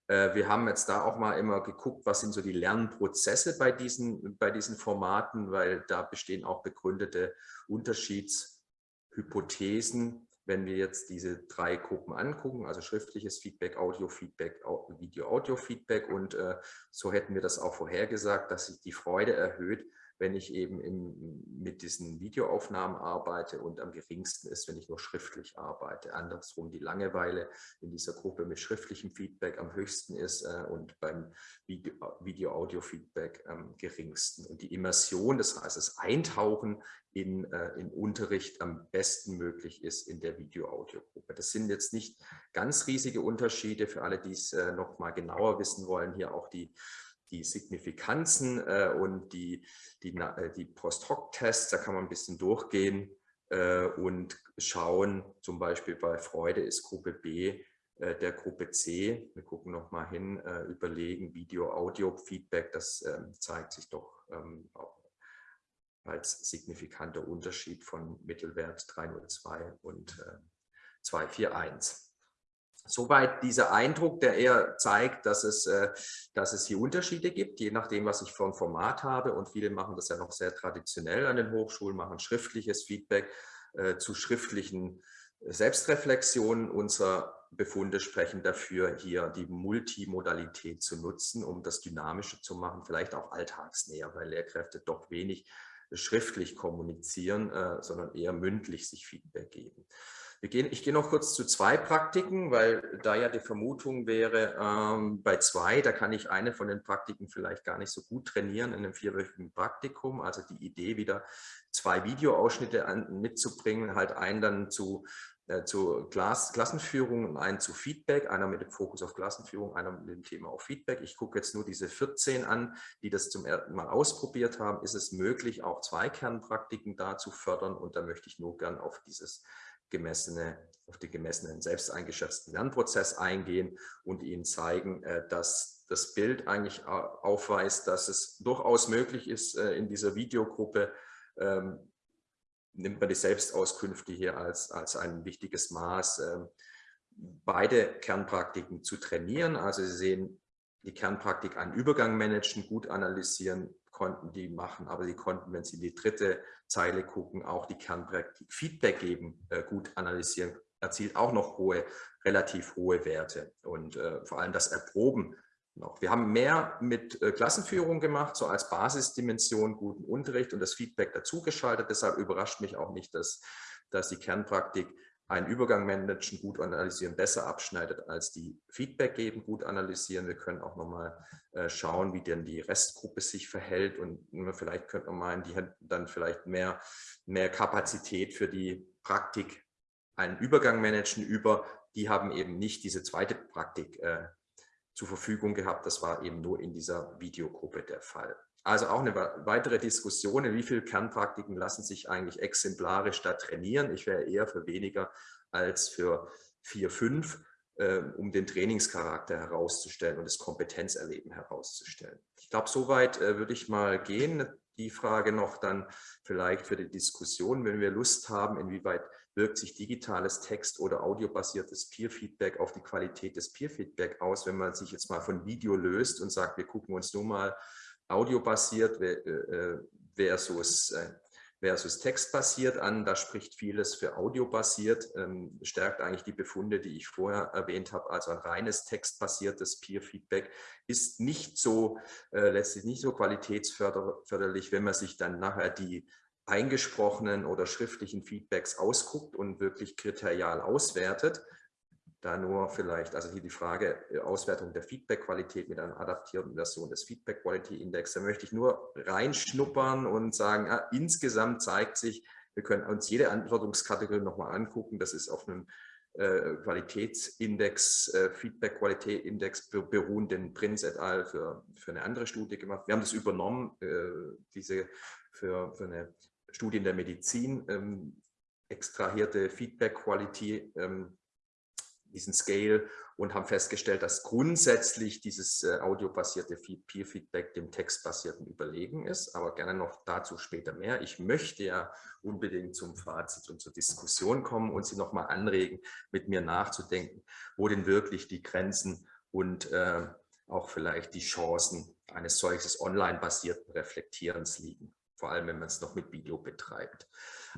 Äh, wir haben jetzt da auch mal immer geguckt, was sind so die Lernprozesse bei diesen, bei diesen Formaten, weil da bestehen auch begründete Unterschiedshypothesen, wenn wir jetzt diese drei Gruppen angucken, also schriftliches Feedback, Audio-Feedback, Video-Audio-Feedback und äh, so hätten wir das auch vorhergesagt, dass sich die Freude erhöht, wenn ich eben im, mit diesen Videoaufnahmen arbeite und am geringsten ist, wenn ich nur schriftlich arbeite. Andersrum die Langeweile in dieser Gruppe mit schriftlichem Feedback am höchsten ist äh, und beim Video-Audio-Feedback am geringsten. Und die Immersion, das heißt das Eintauchen in, äh, in Unterricht am besten möglich ist in der Video-Audio-Gruppe. Das sind jetzt nicht ganz riesige Unterschiede für alle, die es äh, noch mal genauer wissen wollen. Hier auch die die Signifikanzen äh, und die, die, äh, die Post-Hoc-Tests, da kann man ein bisschen durchgehen äh, und schauen, zum Beispiel bei Freude ist Gruppe B äh, der Gruppe C, wir gucken nochmal hin, äh, überlegen, Video-Audio-Feedback, das ähm, zeigt sich doch ähm, als signifikanter Unterschied von Mittelwert 302 und 241. Soweit dieser Eindruck, der eher zeigt, dass es, äh, dass es hier Unterschiede gibt, je nachdem, was ich für ein Format habe. Und viele machen das ja noch sehr traditionell an den Hochschulen, machen schriftliches Feedback äh, zu schriftlichen Selbstreflexionen. Unsere Befunde sprechen dafür, hier die Multimodalität zu nutzen, um das dynamischer zu machen, vielleicht auch alltagsnäher, weil Lehrkräfte doch wenig schriftlich kommunizieren, äh, sondern eher mündlich sich Feedback geben. Wir gehen, ich gehe noch kurz zu zwei Praktiken, weil da ja die Vermutung wäre, ähm, bei zwei, da kann ich eine von den Praktiken vielleicht gar nicht so gut trainieren in einem vierwöchigen Praktikum. Also die Idee, wieder zwei Videoausschnitte an, mitzubringen, halt einen dann zu äh, zu Klass Klassenführung und einen zu Feedback, einer mit dem Fokus auf Klassenführung, einer mit dem Thema auf Feedback. Ich gucke jetzt nur diese 14 an, die das zum ersten Mal ausprobiert haben. Ist es möglich, auch zwei Kernpraktiken da zu fördern? Und da möchte ich nur gern auf dieses gemessene, auf den gemessenen, selbst eingeschätzten Lernprozess eingehen und Ihnen zeigen, äh, dass das Bild eigentlich aufweist, dass es durchaus möglich ist, äh, in dieser Videogruppe, ähm, nimmt man die Selbstauskünfte hier als, als ein wichtiges Maß, ähm, beide Kernpraktiken zu trainieren. Also Sie sehen, die Kernpraktik einen Übergang managen, gut analysieren, konnten die machen, aber sie konnten, wenn sie in die dritte Zeile gucken, auch die Kernpraktik Feedback geben, äh, gut analysieren, erzielt auch noch hohe, relativ hohe Werte und äh, vor allem das Erproben noch. Wir haben mehr mit äh, Klassenführung gemacht, so als Basisdimension guten Unterricht und das Feedback dazugeschaltet. Deshalb überrascht mich auch nicht, dass, dass die Kernpraktik einen Übergang managen, gut analysieren, besser abschneidet als die Feedback geben, gut analysieren. Wir können auch nochmal äh, schauen, wie denn die Restgruppe sich verhält und vielleicht könnte man meinen, die hat dann vielleicht mehr, mehr Kapazität für die Praktik, einen Übergang managen über, die haben eben nicht diese zweite Praktik äh, zur Verfügung gehabt. Das war eben nur in dieser Videogruppe der Fall. Also auch eine weitere Diskussion, in wie viele Kernpraktiken lassen sich eigentlich exemplarisch da trainieren. Ich wäre eher für weniger als für vier, fünf, äh, um den Trainingscharakter herauszustellen und das Kompetenzerleben herauszustellen. Ich glaube, soweit äh, würde ich mal gehen. Die Frage noch dann vielleicht für die Diskussion, wenn wir Lust haben, inwieweit wirkt sich digitales Text- oder audiobasiertes Peer-Feedback auf die Qualität des Peer-Feedback aus, wenn man sich jetzt mal von Video löst und sagt, wir gucken uns nur mal audiobasiert äh, äh, versus, äh, versus textbasiert an. Da spricht vieles für audiobasiert, ähm, stärkt eigentlich die Befunde, die ich vorher erwähnt habe. Also ein reines textbasiertes Peer-Feedback ist nicht so, letztlich nicht so qualitätsförderlich, wenn man sich dann nachher die eingesprochenen oder schriftlichen Feedbacks ausguckt und wirklich kriterial auswertet da nur vielleicht, also hier die Frage äh, Auswertung der Feedback-Qualität mit einer adaptierten Version des Feedback-Quality-Index. Da möchte ich nur reinschnuppern und sagen, ja, insgesamt zeigt sich, wir können uns jede Antwortungskategorie nochmal angucken. Das ist auf einem äh, Qualitätsindex, äh, Feedback-Qualitätsindex beruhenden Prinz et al. Für, für eine andere Studie gemacht. Wir haben das übernommen, diese für, für eine Studie in der Medizin ähm, extrahierte Feedback-Quality, ähm, diesen Scale und haben festgestellt, dass grundsätzlich dieses äh, audiobasierte Peer-Feedback dem textbasierten überlegen ist, aber gerne noch dazu später mehr. Ich möchte ja unbedingt zum Fazit und zur Diskussion kommen und Sie nochmal anregen, mit mir nachzudenken, wo denn wirklich die Grenzen und äh, auch vielleicht die Chancen eines solches online-basierten Reflektierens liegen, vor allem wenn man es noch mit Video betreibt.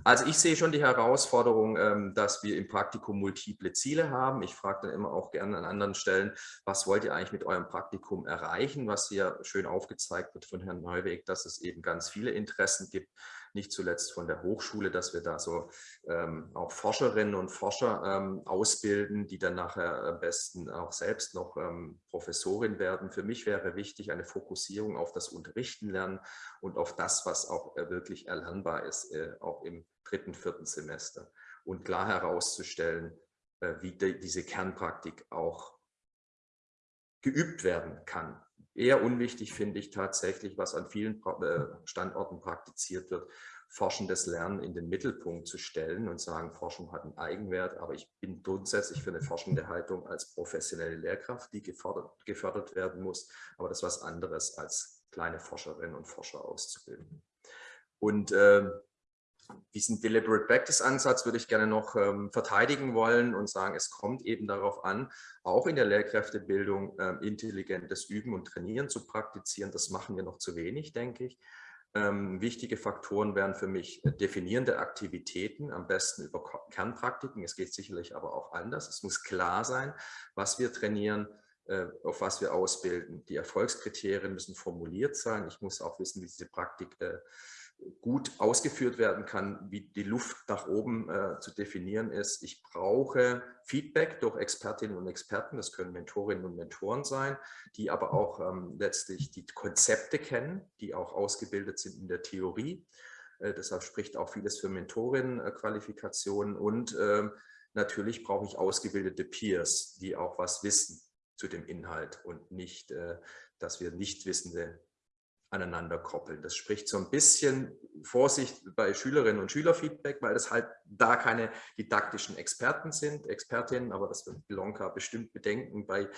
Also ich sehe schon die Herausforderung, ähm, dass wir im Praktikum multiple Ziele haben. Ich frage dann immer auch gerne an anderen Stellen, was wollt ihr eigentlich mit eurem Praktikum erreichen, was hier schön aufgezeigt wird von Herrn Neuweg, dass es eben ganz viele Interessen gibt nicht zuletzt von der Hochschule, dass wir da so ähm, auch Forscherinnen und Forscher ähm, ausbilden, die dann nachher am besten auch selbst noch ähm, Professorin werden. Für mich wäre wichtig eine Fokussierung auf das Unterrichten lernen und auf das, was auch äh, wirklich erlernbar ist, äh, auch im dritten, vierten Semester. Und klar herauszustellen, äh, wie die, diese Kernpraktik auch geübt werden kann. Eher unwichtig finde ich tatsächlich, was an vielen äh, Standorten praktiziert wird, forschendes Lernen in den Mittelpunkt zu stellen und sagen, Forschung hat einen Eigenwert, aber ich bin grundsätzlich für eine forschende Haltung als professionelle Lehrkraft, die gefördert, gefördert werden muss, aber das ist was anderes als kleine Forscherinnen und Forscher auszubilden. Und äh, diesen Deliberate Practice Ansatz würde ich gerne noch ähm, verteidigen wollen und sagen, es kommt eben darauf an, auch in der Lehrkräftebildung ähm, intelligentes Üben und Trainieren zu praktizieren. Das machen wir noch zu wenig, denke ich. Ähm, wichtige Faktoren wären für mich äh, definierende Aktivitäten, am besten über Kernpraktiken. Es geht sicherlich aber auch anders. Es muss klar sein, was wir trainieren, äh, auf was wir ausbilden. Die Erfolgskriterien müssen formuliert sein. Ich muss auch wissen, wie diese Praktik äh, gut ausgeführt werden kann, wie die Luft nach oben äh, zu definieren ist. Ich brauche Feedback durch Expertinnen und Experten, das können Mentorinnen und Mentoren sein, die aber auch ähm, letztlich die Konzepte kennen, die auch ausgebildet sind in der Theorie. Äh, deshalb spricht auch vieles für Mentorinnenqualifikationen und äh, natürlich brauche ich ausgebildete Peers, die auch was wissen zu dem Inhalt und nicht, äh, dass wir Nichtwissende aneinander koppeln. Das spricht so ein bisschen Vorsicht bei Schülerinnen und Schülerfeedback, weil das halt da keine didaktischen Experten sind, Expertinnen, aber das wird Bilonka bestimmt bedenken bei,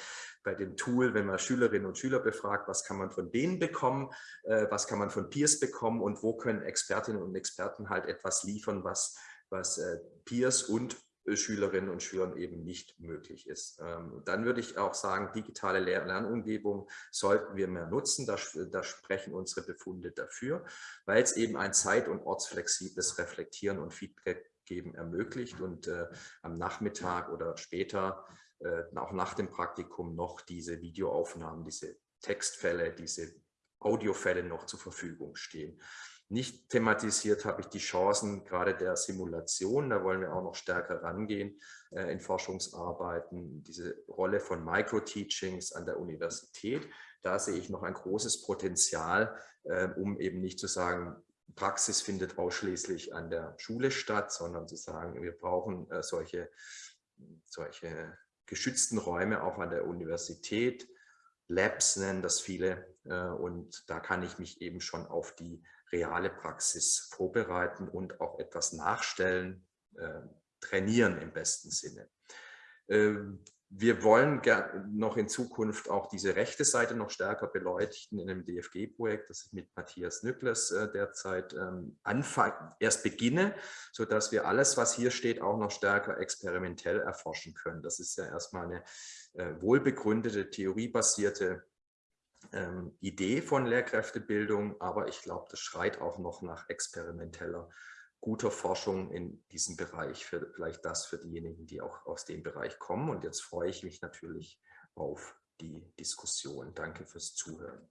bei dem Tool, wenn man Schülerinnen und Schüler befragt, was kann man von denen bekommen, äh, was kann man von Peers bekommen und wo können Expertinnen und Experten halt etwas liefern, was, was äh, Peers und Schülerinnen und Schülern eben nicht möglich ist. Ähm, dann würde ich auch sagen, digitale Lernumgebung sollten wir mehr nutzen. Da, da sprechen unsere Befunde dafür, weil es eben ein zeit- und ortsflexibles Reflektieren und Feedback geben ermöglicht und äh, am Nachmittag oder später, äh, auch nach dem Praktikum, noch diese Videoaufnahmen, diese Textfälle, diese Audiofälle noch zur Verfügung stehen. Nicht thematisiert habe ich die Chancen gerade der Simulation, da wollen wir auch noch stärker rangehen äh, in Forschungsarbeiten, diese Rolle von Microteachings an der Universität. Da sehe ich noch ein großes Potenzial, äh, um eben nicht zu sagen, Praxis findet ausschließlich an der Schule statt, sondern zu sagen, wir brauchen äh, solche, solche geschützten Räume auch an der Universität. Labs nennen das viele äh, und da kann ich mich eben schon auf die reale Praxis vorbereiten und auch etwas nachstellen, äh, trainieren im besten Sinne. Ähm, wir wollen noch in Zukunft auch diese rechte Seite noch stärker beleuchten in einem DFG-Projekt, das ich mit Matthias Nückles äh, derzeit ähm, erst beginne, sodass wir alles, was hier steht, auch noch stärker experimentell erforschen können. Das ist ja erstmal eine äh, wohlbegründete, theoriebasierte ähm, Idee von Lehrkräftebildung, aber ich glaube, das schreit auch noch nach experimenteller, guter Forschung in diesem Bereich, für, vielleicht das für diejenigen, die auch aus dem Bereich kommen. Und jetzt freue ich mich natürlich auf die Diskussion. Danke fürs Zuhören.